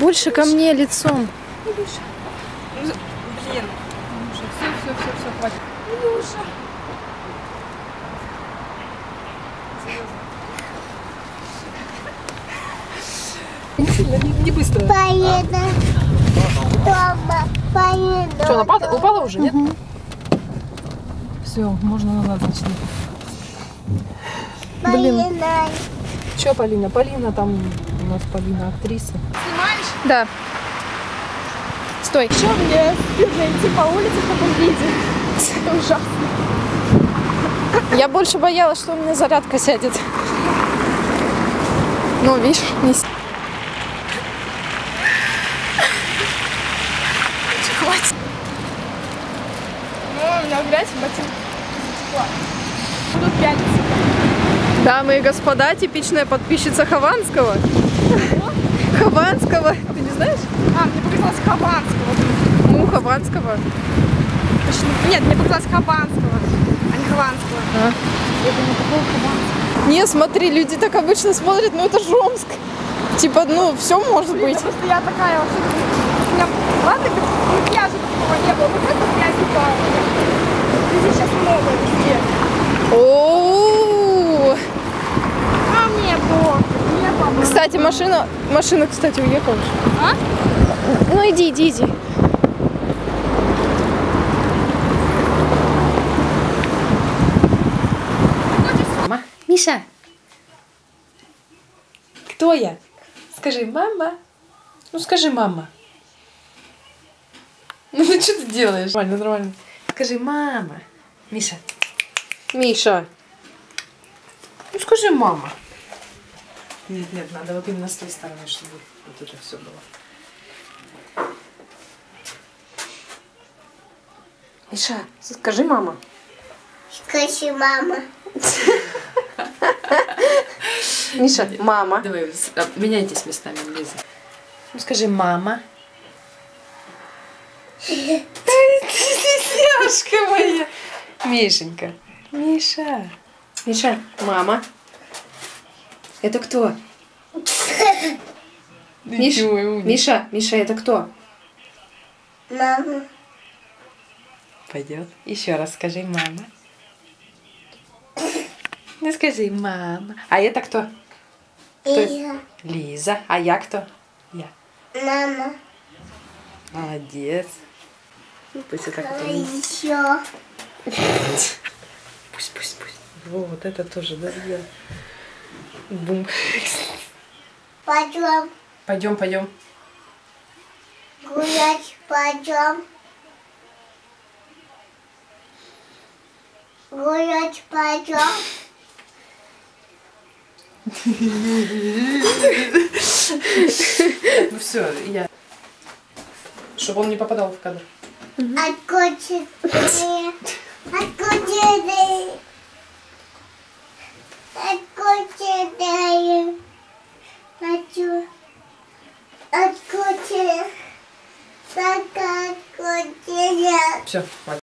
Больше ко мне лицом. Блин. Все, все, все, все, хватит. Илюша. Не быстро. Поеду. Дома. Поеду. Что, она пада- упала уже, нет? Все, можно назад зайти. Поеду. Че, Полина? Полина там у нас Полина актриса. Да. Стой. Что мне стыдно идти по улице в таком виде? Это ужасно. Я больше боялась, что у меня зарядка сядет. Ну, видишь, не с- Хватит. Ну, у меня грязь в ботинках. Будут пятницы. Дамы и господа, типичная подписчица Хованского. Хованского. Ты не знаешь? А, мне показалось Хованского. Ну, Хованского. Точно. Нет, мне показалось Хованского, а не Хованского. А. Я думаю, какого Хованского? Не, смотри, люди так обычно смотрят, ну это же Омск. Типа, ну, все может Блин, быть. да просто я такая вообще... У меня, ладно, макияжа такого не было, вот это грязь упала. Здесь сейчас много везде. О, А мне похуй, мне похуй. Кстати, машина, машина, кстати, уехала. А? Ну иди, иди, иди. Мама. Миша. Кто я? Скажи, мама. Ну скажи, мама. Ну, ну что ты делаешь? Нормально, нормально. Скажи, мама. Миша. Миша. Ну скажи, мама. Нет, нет, надо вот именно с той стороны, чтобы вот это все было. Миша, скажи мама. Скажи, мама. Миша, мама. Давай, а, меняйтесь местами, Лиза. Ну скажи, мама. Девушка моя. Мишенька. Миша. Миша, мама. Это кто? Миш. Миша, Миша, это кто? Мама. Пойдет. Еще раз скажи, мама. Ну скажи, мама. А это кто? Иа. Лиза. А я кто? Я. Мама. Молодец. Ну, пусть это А не- еще. Пусть, пусть, пусть. Вот это тоже, да, я. Бум. Пойдем Пойдем, пойдем. гулять, пойдем. Гулять пойдем. Ну все, я. Чтобы он не попадал в кадр. Откуда ты? Все, хватит.